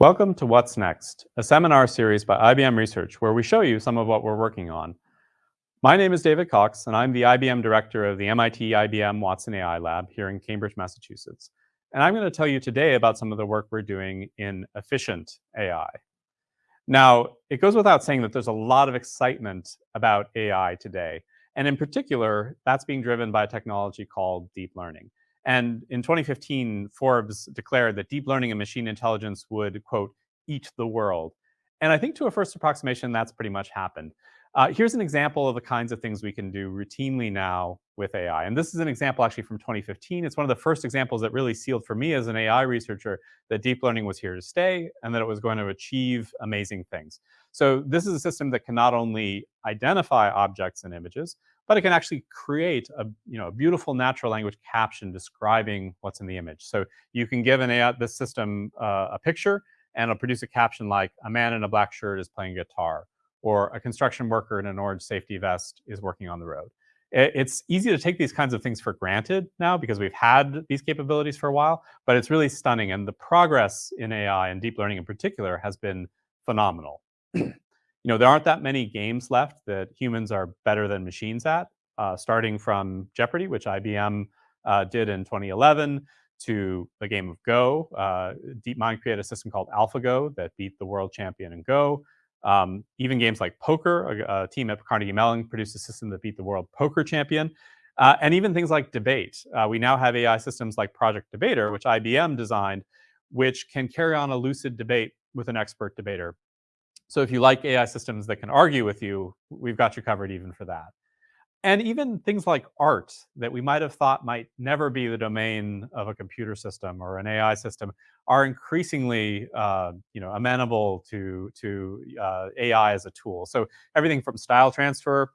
Welcome to What's Next, a seminar series by IBM Research where we show you some of what we're working on. My name is David Cox, and I'm the IBM director of the MIT IBM Watson AI Lab here in Cambridge, Massachusetts. And I'm going to tell you today about some of the work we're doing in efficient AI. Now, it goes without saying that there's a lot of excitement about AI today. And in particular, that's being driven by a technology called deep learning. And in 2015, Forbes declared that deep learning and machine intelligence would, quote, eat the world. And I think to a first approximation, that's pretty much happened. Uh, here's an example of the kinds of things we can do routinely now with AI. And this is an example actually from 2015. It's one of the first examples that really sealed for me as an AI researcher that deep learning was here to stay and that it was going to achieve amazing things. So this is a system that can not only identify objects and images, but it can actually create a, you know, a beautiful natural language caption describing what's in the image. So you can give an AI, this system uh, a picture and it'll produce a caption like, a man in a black shirt is playing guitar, or a construction worker in an orange safety vest is working on the road. It's easy to take these kinds of things for granted now because we've had these capabilities for a while, but it's really stunning. And the progress in AI and deep learning in particular has been phenomenal. you know, there aren't that many games left that humans are better than machines at, uh, starting from Jeopardy, which IBM uh, did in 2011, to the game of Go. Uh, DeepMind created a system called AlphaGo that beat the world champion in Go. Um, even games like poker, a, a, team at Carnegie Mellon produced a system that beat the world poker champion. Uh, and even things like debate. Uh, we now have AI systems like Project Debater, which IBM designed, which can carry on a lucid debate with an expert debater. So if you like AI systems that can argue with you, we've got you covered even for that. And even things like art that we might have thought might never be the domain of a computer system or an AI system are increasingly, uh, you know, amenable to to uh, AI as a tool. So everything from style transfer,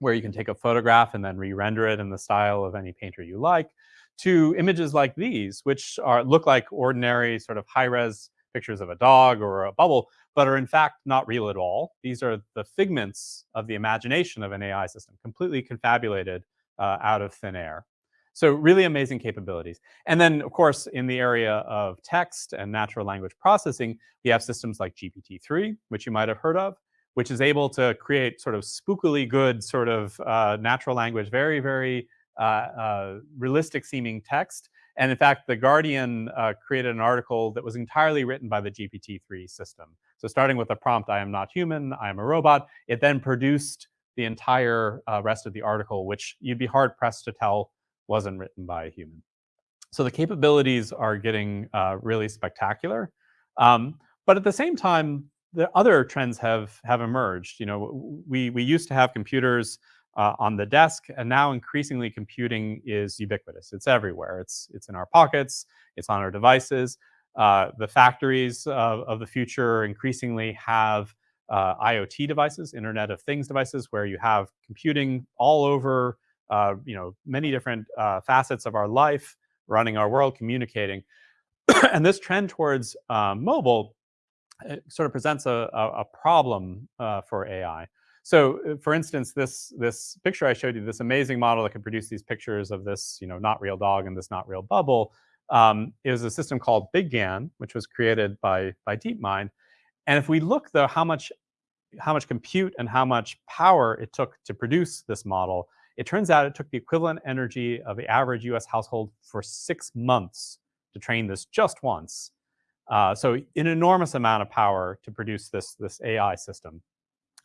where you can take a photograph and then re-render it in the style of any painter you like, to images like these, which are look like ordinary sort of high-res pictures of a dog or a bubble, but are in fact not real at all. These are the figments of the imagination of an AI system, completely confabulated uh, out of thin air. So really amazing capabilities. And then, of course, in the area of text and natural language processing, we have systems like GPT-3, which you might have heard of, which is able to create sort of spookily good sort of uh, natural language, very, very uh, uh realistic seeming text and in fact, The Guardian uh, created an article that was entirely written by the GPT-3 system. So starting with the prompt, I am not human, I am a robot, it then produced the entire uh, rest of the article, which you'd be hard pressed to tell wasn't written by a human. So the capabilities are getting uh, really spectacular. Um, but at the same time, the other trends have have emerged. You know, we we used to have computers uh, on the desk. And now increasingly computing is ubiquitous. It's everywhere. It's, it's in our pockets. It's on our devices. Uh, the factories of, of, the future increasingly have uh, IoT devices, Internet of Things devices, where you have computing all over, uh, you know, many different uh, facets of our life, running our world, communicating. and this trend towards uh, mobile sort of presents a, a, a problem for AI. So uh, for instance, this, this picture I showed you, this amazing model that can produce these pictures of this you know, not real dog and this not real bubble, um, is a system called BigGAN, which was created by, by DeepMind. And if we look, though, how much, how much compute and how much power it took to produce this model, it turns out it took the equivalent energy of the average US household for six months to train this just once. Uh, so an enormous amount of power to produce this, this AI system.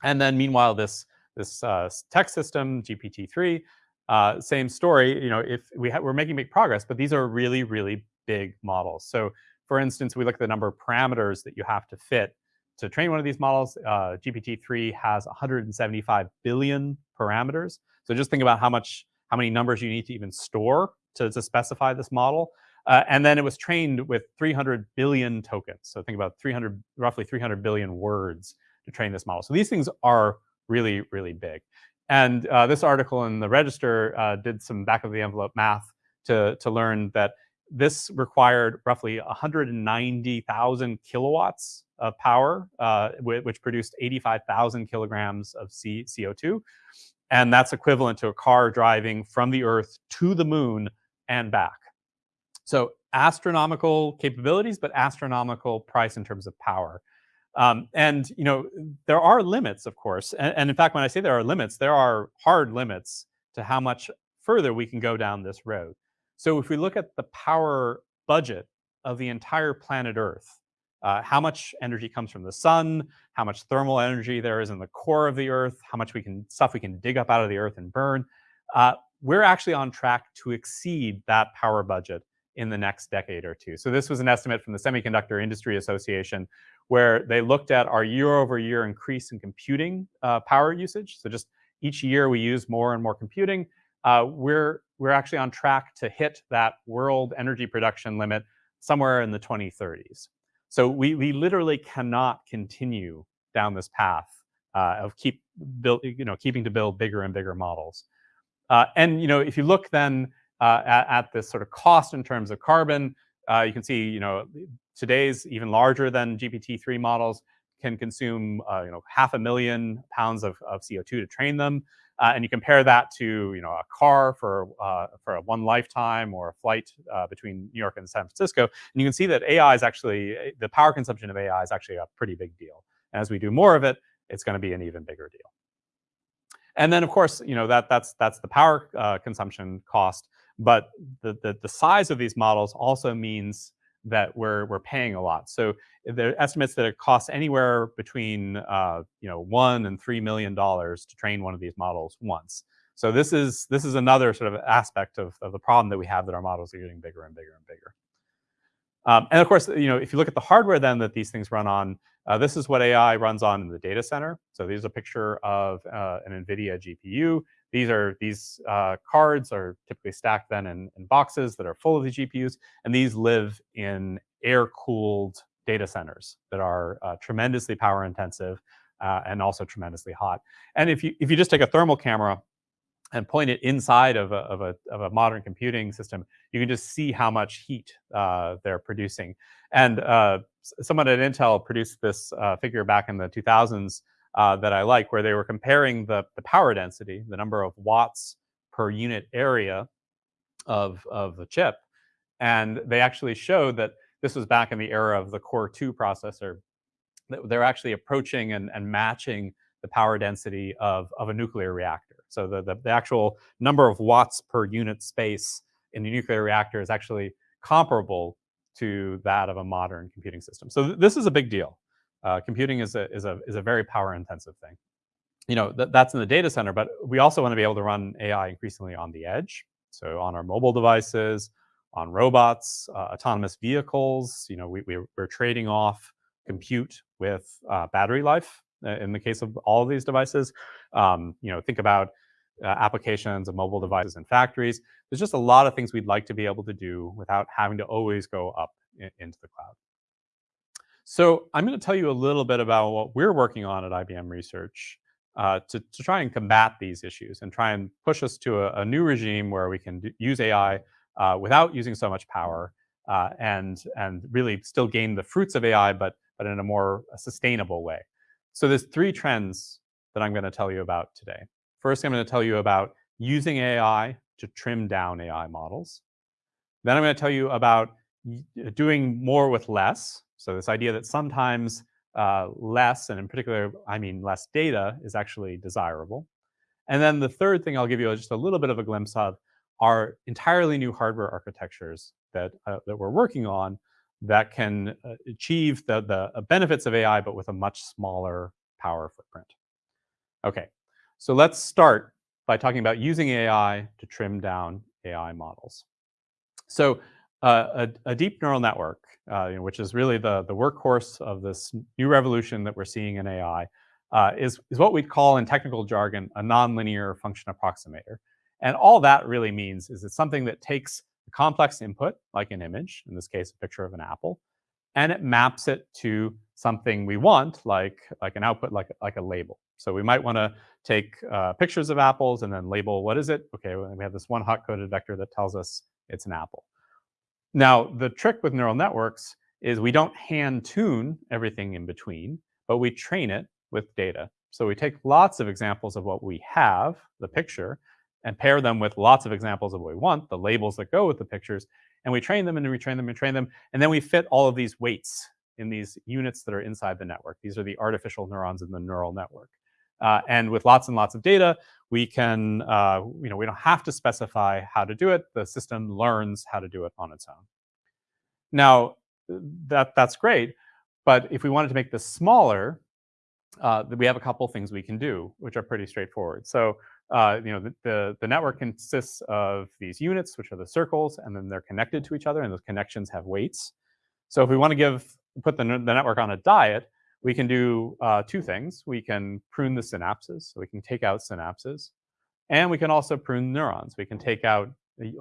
And then meanwhile, this, this uh, text system, GPT-3, uh, same story, you know, if we we're making big progress, but these are really, really big models. So for instance, we look at the number of parameters that you have to fit to train one of these models. Uh, GPT-3 has 175 billion parameters. So just think about how much, how many numbers you need to even store to, to specify this model. Uh, and then it was trained with 300 billion tokens. So think about 300, roughly 300 billion words to train this model. So these things are really, really big. And uh, this article in the Register uh, did some back of the envelope math to, to learn that this required roughly 190,000 kilowatts of power, uh, which produced 85,000 kilograms of C CO2. And that's equivalent to a car driving from the Earth to the moon and back. So astronomical capabilities, but astronomical price in terms of power. Um, and you know, there are limits, of course. And, and, in fact, when I say there are limits, there are hard limits to how much further we can go down this road. So if we look at the power budget of the entire planet Earth, uh, how much energy comes from the sun, how much thermal energy there is in the core of the Earth, how much we can stuff we can dig up out of the Earth and burn. Uh, we're actually on track to exceed that power budget in the next decade or two. So this was an estimate from the Semiconductor Industry Association, where they looked at our year-over-year increase in computing uh, power usage. So just each year we use more and more computing. Uh, we're we're actually on track to hit that world energy production limit somewhere in the 2030s. So we, we literally cannot continue down this path uh, of keep build, you know, keeping to build bigger and bigger models. Uh, and you know, if you look then uh, at, at, this sort of cost in terms of carbon, uh, you can see you know today's even larger than GPT-3 models can consume uh, you know half a million pounds of, of CO2 to train them. Uh, and you compare that to you know a car for uh, for a one lifetime or a flight uh, between New York and San Francisco, and you can see that AI is actually the power consumption of AI is actually a pretty big deal. And as we do more of it, it's going to be an even bigger deal. And then of course, you know that that's that's the power uh, consumption cost, but the, the the size of these models also means that we're we're paying a lot. So there are estimates that it costs anywhere between uh, you know one and three million dollars to train one of these models once. So this is this is another sort of aspect of, of the problem that we have that our models are getting bigger and bigger and bigger. Um, and of course, you know, if you look at the hardware then that these things run on, uh, this is what AI runs on in the data center. So there's a picture of uh, an NVIDIA GPU. These are these uh, cards are typically stacked then in, in, boxes that are full of the GPUs, and these live in air-cooled data centers that are uh, tremendously power intensive uh, and also tremendously hot. And if you if you just take a thermal camera and point it inside of a, of a, of a modern computing system, you can just see how much heat uh, they're producing. And uh, someone at Intel produced this uh, figure back in the 2000s uh, that I like, where they were comparing the, the power density, the number of watts per unit area of, of the chip. And they actually showed that this was back in the era of the Core 2 processor. That they're actually approaching and, and matching the power density of, of a nuclear reactor. So the, the, the actual number of watts per unit space in the nuclear reactor is actually comparable to that of a modern computing system. So th this is a big deal. Uh, computing is a, is, a, is a very power intensive thing. You know, th that's in the data center, but we also want to be able to run AI increasingly on the edge. So on our mobile devices, on robots, uh, autonomous vehicles, you know, we, we, are trading off compute with uh, battery life uh, in the case of all of these devices. Um, you know, think about uh, applications of mobile devices in factories. There's just a lot of things we'd like to be able to do without having to always go up in, into the cloud. So I'm going to tell you a little bit about what we're working on at IBM Research uh, to, to, try and combat these issues and try and push us to a, a new regime where we can use AI uh, without using so much power uh, and, and really still gain the fruits of AI, but, but in a more sustainable way. So there's three trends that I'm going to tell you about today. First, I'm going to tell you about using AI to trim down AI models. Then I'm going to tell you about doing more with less. So this idea that sometimes uh, less, and in particular, I mean less data, is actually desirable. And then the third thing I'll give you just a little bit of a glimpse of are entirely new hardware architectures that, uh, that we're working on that can uh, achieve the, the uh, benefits of AI, but with a much smaller power footprint. Okay, so let's start by talking about using AI to trim down AI models. So a, a, deep neural network, uh, you know, which is really the, the workhorse of this new revolution that we're seeing in AI, uh, is, is what we'd call in technical jargon a nonlinear function approximator. And all that really means is it's something that takes a complex input, like an image, in this case, a picture of an apple, and it maps it to something we want, like, like an output, like, like a label. So we might want to take uh, pictures of apples and then label what is it? Okay, we have this one hot-coded vector that tells us it's an apple. Now, the trick with neural networks is we don't hand tune everything in between, but we train it with data. So we take lots of examples of what we have, the picture, and pair them with lots of examples of what we want, the labels that go with the pictures, and we train them and retrain them and train them, and then we fit all of these weights in these units that are inside the network. These are the artificial neurons in the neural network. Uh, and with lots and lots of data, we can, uh, you know, we don't have to specify how to do it. The system learns how to do it on its own. Now, that, that's great, but if we wanted to make this smaller, uh, we have a couple things we can do, which are pretty straightforward. So, uh, you know, the, the, the, network consists of these units, which are the circles, and then they're connected to each other, and those connections have weights. So if we want to give put the, the network on a diet, we can do uh, two things. We can prune the synapses, so we can take out synapses, and we can also prune neurons. We can take out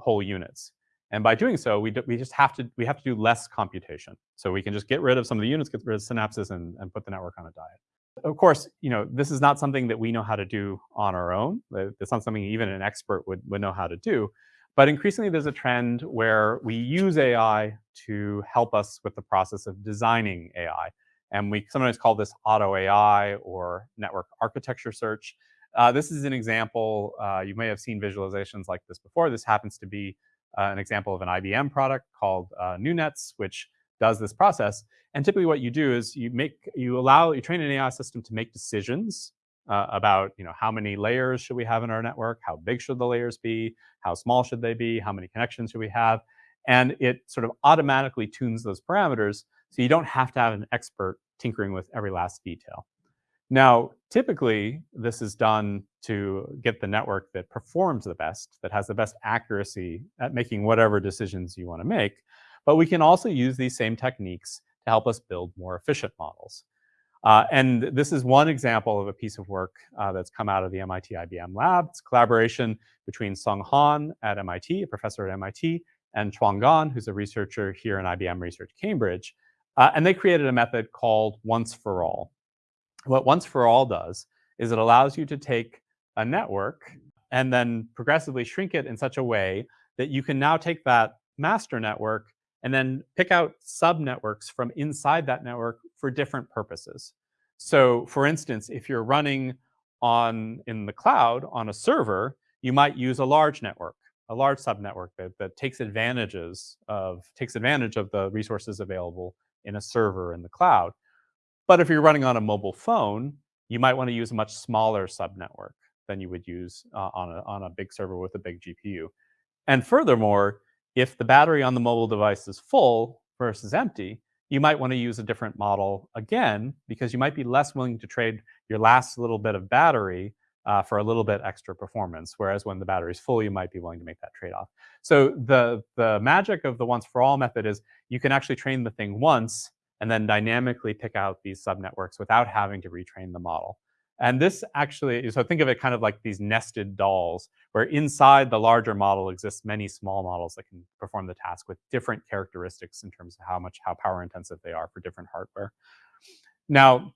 whole units. And by doing so, we, we just have to we have to do less computation. So we can just get rid of some of the units, get rid of synapses, and, and put the network on a diet. Of course, you know this is not something that we know how to do on our own. It's not something even an expert would, would know how to do. But increasingly, there's a trend where we use AI to help us with the process of designing AI. And we sometimes call this auto AI or network architecture search. Uh, this is an example. Uh, you may have seen visualizations like this before. This happens to be uh, an example of an IBM product called uh, NeuNets, which does this process. And typically what you do is you make, you allow, you train an AI system to make decisions uh, about you know how many layers should we have in our network, how big should the layers be, how small should they be, how many connections should we have, and it sort of automatically tunes those parameters so you don't have to have an expert tinkering with every last detail. Now, typically, this is done to get the network that performs the best, that has the best accuracy at making whatever decisions you want to make. But we can also use these same techniques to help us build more efficient models. Uh, and this is one example of a piece of work uh, that's come out of the MIT IBM lab. It's collaboration between Song Han at MIT, a professor at MIT, and Chuang Gan, who's a researcher here in IBM Research Cambridge. Uh, and they created a method called once for all. What once for all does is it allows you to take a network and then progressively shrink it in such a way that you can now take that master network and then pick out subnetworks from inside that network for different purposes. So for instance, if you're running on in the cloud on a server, you might use a large network, a large subnetwork that, that takes advantages of takes advantage of the resources available in a server in the cloud. But if you're running on a mobile phone, you might want to use a much smaller subnetwork than you would use uh, on, a, on a big server with a big GPU. And furthermore, if the battery on the mobile device is full versus empty, you might want to use a different model again, because you might be less willing to trade your last little bit of battery uh, for a little bit extra performance. Whereas when the battery is full, you might be willing to make that trade-off. So the, the magic of the once for all method is you can actually train the thing once and then dynamically pick out these subnetworks without having to retrain the model. And this actually, so think of it kind of like these nested dolls, where inside the larger model exists many small models that can perform the task with different characteristics in terms of how much, how power intensive they are for different hardware. Now,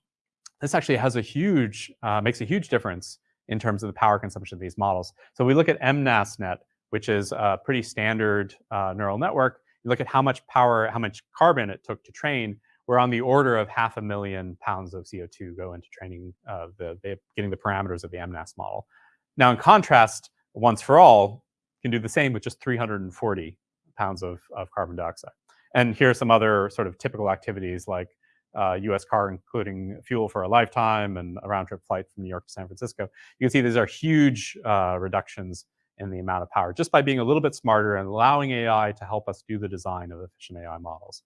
this actually has a huge, uh, makes a huge difference in terms of the power consumption of these models. So we look at MNASNet, which is a pretty standard uh, neural network. You look at how much power, how much carbon it took to train, we're on the order of half a million pounds of CO2 go into training uh, the, the, getting the parameters of the MNAS model. Now, in contrast, once for all can do the same with just 340 pounds of, of carbon dioxide. And here are some other sort of typical activities like uh, US car, including fuel for a lifetime and a round trip flight from New York to San Francisco. You can see these are huge uh, reductions in the amount of power just by being a little bit smarter and allowing AI to help us do the design of efficient AI models.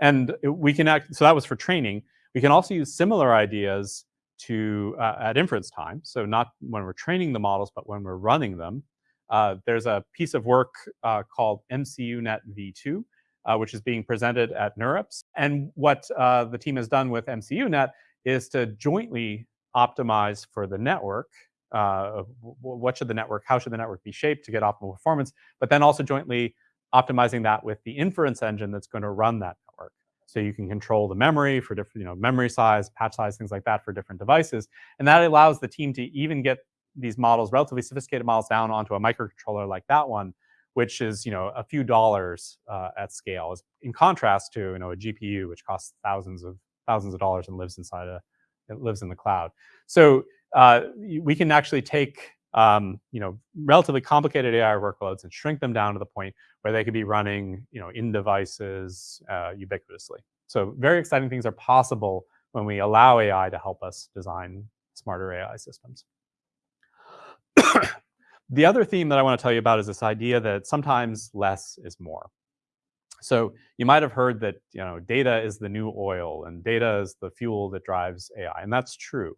And we can act, so that was for training. We can also use similar ideas to uh, at inference time. So not when we're training the models, but when we're running them. Uh, there's a piece of work uh, called MCUNet v2, uh, which is being presented at NeurIPS. And what uh, the team has done with MCUNet is to jointly optimize for the network. Uh, what should the network, how should the network be shaped to get optimal performance, but then also jointly optimizing that with the inference engine that's going to run that network. So you can control the memory for different, you know, memory size, patch size, things like that for different devices. And that allows the team to even get these models, relatively sophisticated models down onto a microcontroller like that one, which is, you know, a few dollars uh, at scale. In contrast to, you know, a GPU, which costs thousands of thousands of dollars and lives inside a, it lives in the cloud. So uh, we can actually take um, you know, relatively complicated AI workloads and shrink them down to the point where they could be running, you know, in devices uh, ubiquitously. So very exciting things are possible when we allow AI to help us design smarter AI systems. the other theme that I want to tell you about is this idea that sometimes less is more. So you might have heard that you know data is the new oil and data is the fuel that drives AI, and that's true.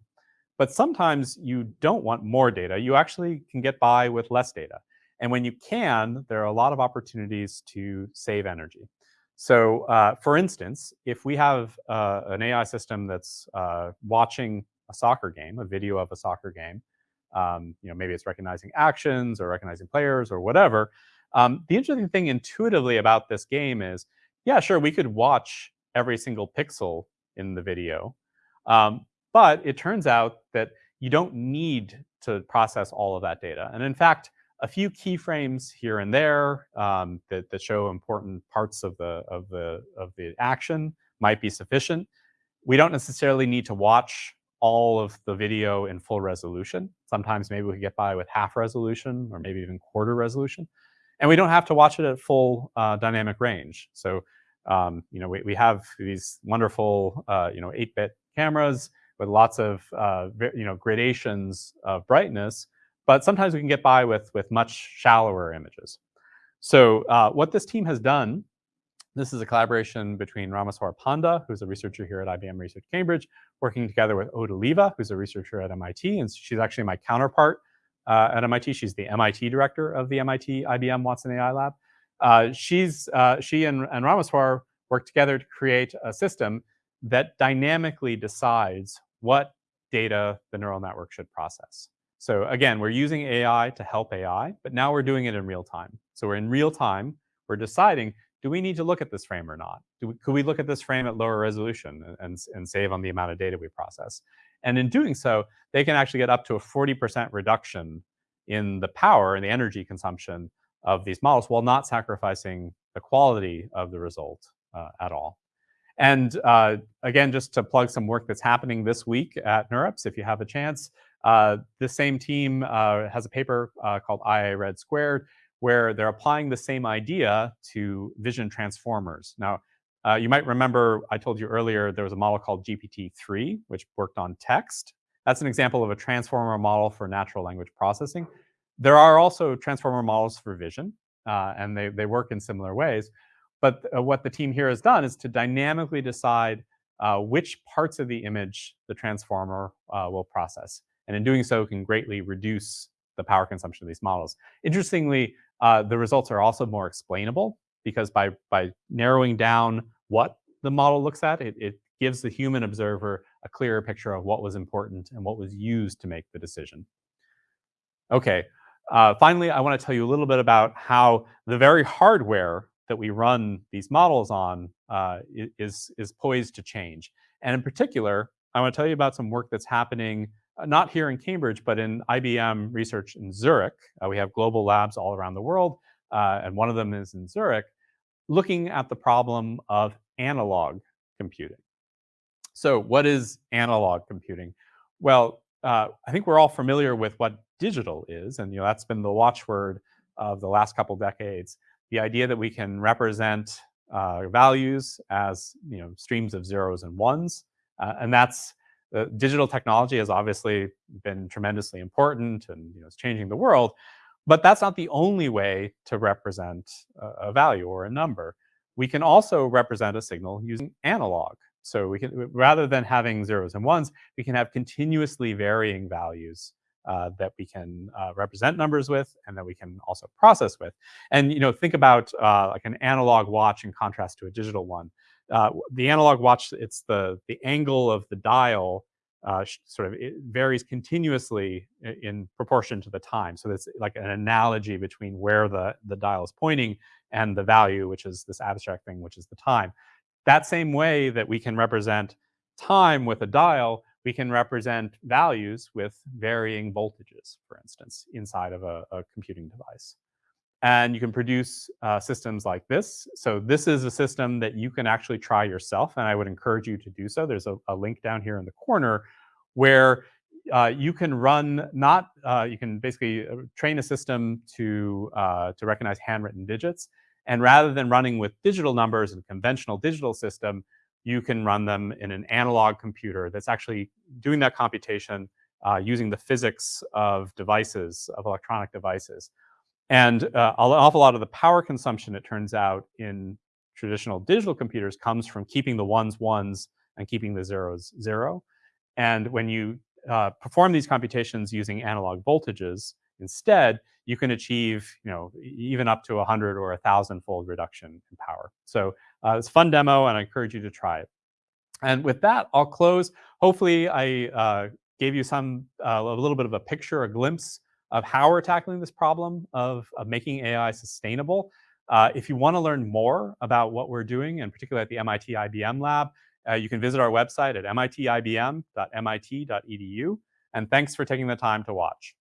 But sometimes you don't want more data. You actually can get by with less data. And when you can, there are a lot of opportunities to save energy. So uh, for instance, if we have uh, an AI system that's uh, watching a soccer game, a video of a soccer game, um, you know, maybe it's recognizing actions or recognizing players or whatever. Um, the interesting thing intuitively about this game is, yeah, sure, we could watch every single pixel in the video, um, but it turns out that you don't need to process all of that data. And in fact, a few keyframes here and there um, that, that show important parts of the, of, the, of the action might be sufficient. We don't necessarily need to watch all of the video in full resolution. Sometimes maybe we get by with half resolution or maybe even quarter resolution. And we don't have to watch it at full uh, dynamic range. So, um, you know, we, we have these wonderful, uh, you know, 8-bit cameras with lots of uh, you know gradations of brightness, but sometimes we can get by with with much shallower images. So uh, what this team has done, this is a collaboration between Rameswar Panda, who's a researcher here at IBM Research Cambridge, working together with Aude Oliva, who's a researcher at MIT, and she's actually my counterpart uh, at MIT. She's the MIT director of the MIT IBM Watson AI Lab. Uh, she's uh, she and, and Rameswar worked together to create a system that dynamically decides what data the neural network should process. So again, we're using AI to help AI, but now we're doing it in real time. So we're in real time, we're deciding, do we need to look at this frame or not? We, could we look at this frame at lower resolution and, and, save on the amount of data we process? And in doing so, they can actually get up to a 40% reduction in the power and the energy consumption of these models while not sacrificing the quality of the result uh, at all. And uh, again, just to plug some work that's happening this week at NeurIPS, if you have a chance, uh, the same team uh, has a paper uh, called IA Red Squared, where they're applying the same idea to vision transformers. Now, uh, you might remember I told you earlier there was a model called GPT-3, which worked on text. That's an example of a transformer model for natural language processing. There are also transformer models for vision, uh, and they, they work in similar ways. But uh, what the team here has done is to dynamically decide uh, which parts of the image the transformer uh, will process. And in doing so, can greatly reduce the power consumption of these models. Interestingly, uh, the results are also more explainable because by, by narrowing down what the model looks at, it, it gives the human observer a clearer picture of what was important and what was used to make the decision. Okay, uh, finally, I want to tell you a little bit about how the very hardware that we run these models on uh, is, is poised to change. And in particular, I want to tell you about some work that's happening not here in Cambridge, but in IBM research in Zurich. Uh, we have global labs all around the world, uh, and one of them is in Zurich, looking at the problem of analog computing. So what is analog computing? Well, uh, I think we're all familiar with what digital is, and you know that's been the watchword of the last couple decades the idea that we can represent uh, values as you know streams of zeros and ones, uh, and that's uh, digital technology has obviously been tremendously important and you know it's changing the world, but that's not the only way to represent a, a value or a number. We can also represent a signal using analog. So we can rather than having zeros and ones, we can have continuously varying values uh, that we can uh, represent numbers with and that we can also process with. And you know, think about uh, like an analog watch in contrast to a digital one. Uh, the analog watch, it's the the angle of the dial uh, sort of it varies continuously in proportion to the time. So it's like an analogy between where the the dial is pointing and the value, which is this abstract thing, which is the time. That same way that we can represent time with a dial, we can represent values with varying voltages, for instance, inside of a, a computing device. And you can produce uh, systems like this. So this is a system that you can actually try yourself, and I would encourage you to do so. There's a, a link down here in the corner where uh, you can run not uh, you can basically uh, train a system to uh, to recognize handwritten digits, and rather than running with digital numbers and conventional digital system, you can run them in an analog computer that's actually doing that computation uh, using the physics of devices of electronic devices. And uh, an awful lot of the power consumption, it turns out, in traditional digital computers comes from keeping the ones ones and keeping the zeros zero. And when you uh, perform these computations using analog voltages instead, you can achieve, you know, even up to a hundred or a thousand fold reduction in power. So uh, it's a fun demo, and I encourage you to try it. And with that, I'll close. Hopefully, I uh, gave you some uh, a little bit of a picture, a glimpse of how we're tackling this problem of, of making AI sustainable. Uh, if you want to learn more about what we're doing, and particularly at the MIT IBM lab, uh, you can visit our website at mitibm.mit.edu. And thanks for taking the time to watch.